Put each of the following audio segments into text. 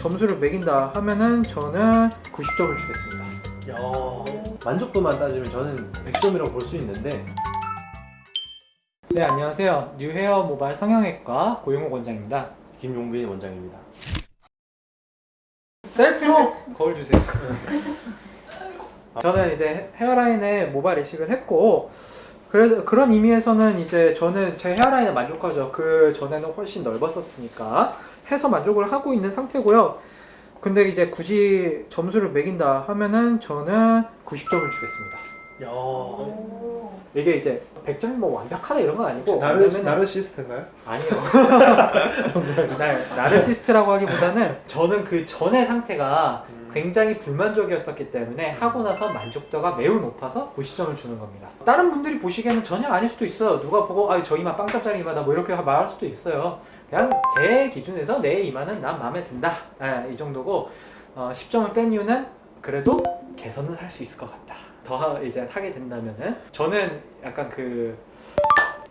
점수를 매긴다 하면은 저는 90점을 주겠습니다. 야 만족도만 따지면 저는 100점이라고 볼 수 있는데 네 안녕하세요. 뉴헤어 모바일 성형외과 고용호 원장입니다. 김용빈 원장입니다. 셀프로 거울 주세요. 저는 이제 헤어라인에 모발 이식을 했고 그래서 그런 의미에서는 이제 저는 제 헤어라인에 만족하죠. 그 전에는 훨씬 넓었었으니까 해서 만족을 하고 있는 상태고요. 근데 이제 굳이 점수를 매긴다 하면은 저는 90점을 주겠습니다. 야 이게 이제 100점이 뭐 완벽하다 이런 건 아니고 나르 나르시스트인가요? 아니요. 나, 나르시스트라고 하기보다는 저는 그 전의 상태가 음. 굉장히 불만족이었었기 때문에 하고 나서 만족도가 매우 높아서 90점을 주는 겁니다. 다른 분들이 보시기에는 전혀 아닐 수도 있어요. 누가 보고 아, 저 이마 빵tap짜리 이마다 뭐 이렇게 말할 수도 있어요. 그냥 제 기준에서 내 이마는 난 마음에 든다. 아, 이 정도고 어, 10점을 뺀 이유는 그래도 개선은 할 수 있을 것 같다. 더 하- 이제 하게 된다면은 저는 약간 그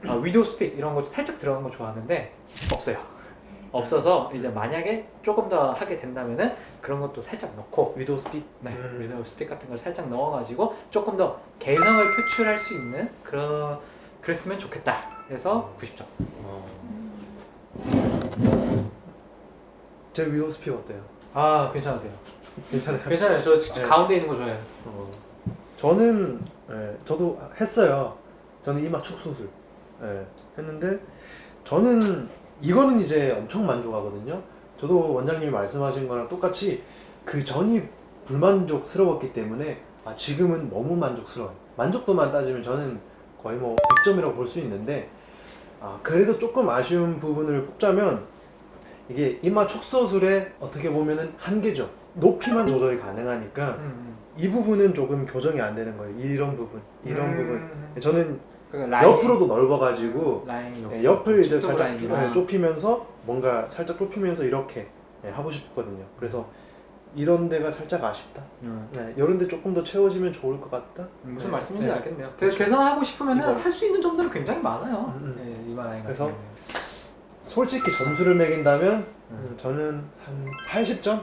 아, widow's peak 이런 거 살짝 들어간 거 좋아하는데 없어요. 없어서 이제 만약에 조금 더 하게 된다면은 그런 것도 살짝 넣고 widow's pea 네, 음. widow's peak 같은 걸 살짝 넣어가지고 조금 더 개성을 표출할 수 있는 그런 그랬으면 좋겠다. 그래서 90점. 제 위도우 스피 어때요? 아 괜찮으세요? 괜찮아요. 괜찮아요. 저 네. 가운데 있는 거 좋아해요. 어. 저는 예, 저도 했어요. 저는 이마 축소술 예, 했는데 저는 이거는 이제 엄청 만족하거든요. 저도 원장님이 말씀하신 거랑 똑같이 그 전이 불만족스러웠기 때문에 아, 지금은 너무 만족스러워요. 만족도만 따지면 저는 거의 뭐 100점이라고 볼 수 있는데 아, 그래도 조금 아쉬운 부분을 꼽자면 이게 이마 축소술의 어떻게 보면은 한계죠. 높이만 조절이 가능하니까 음, 이 부분은 조금 교정이 안 되는 거예요. 이런 부분, 이런 부분. 음, 저는 그 라인, 옆으로도 넓어가지고 라인 예, 옆을 이제 쪽 살짝 라인이나. 좁- 좁히면서 뭔가 살짝 좁히면서 이렇게 예, 하고 싶거든요. 그래서 이런 데가 살짝 아쉽다. 음. 네, 이런 데 조금 더 채워지면 좋을 것 같다. 무슨 네, 말씀인지 네. 알겠네요. 그. 개선하고 싶으면. 할 수 있는 점들은 굉장히 많아요. 음, 음. 네, 라인 같은 그래서. 솔직히 점수를 매긴다면 음. 음, 저는 한 80점?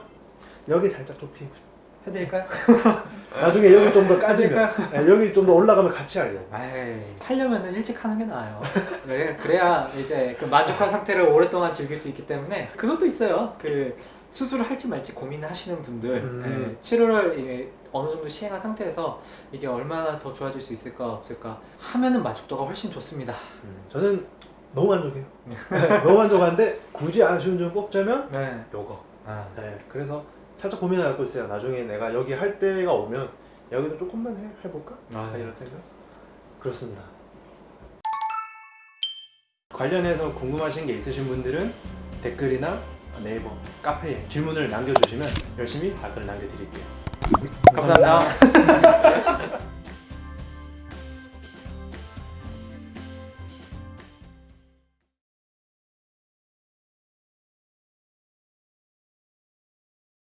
여기 살짝 좁히고 싶어요. 해드릴까요? 나중에 여기 좀 더 까지면 예, 여기 좀 더 올라가면 같이 하려고. 에이, 하려면은 일찍 하는 게 나아요. 그래, 그래야 이제 그 만족한 상태를 오랫동안 즐길 수 있기 때문에 그것도 있어요. 그 수술을 할지 말지 고민하시는 분들 음. 예, 치료를 이제 어느 정도 시행한 상태에서 이게 얼마나 더 좋아질 수 있을까 없을까 하면은 만족도가 훨씬 좋습니다. 음, 저는 너무 만족해요. 너무 만족한데 굳이 아쉬운 점 뽑자면 네. 요거. 아, 네, 그래서 살짝 고민을 하고 있어요. 나중에 내가 여기 할 때가 오면 여기도 조금만 해, 해볼까? 아, 아, 이런 생각? 그렇습니다. 관련해서 궁금하신 게 있으신 분들은 댓글이나 네이버, 카페에 질문을 남겨주시면 열심히 답변을 남겨드릴게요. 감사합니다.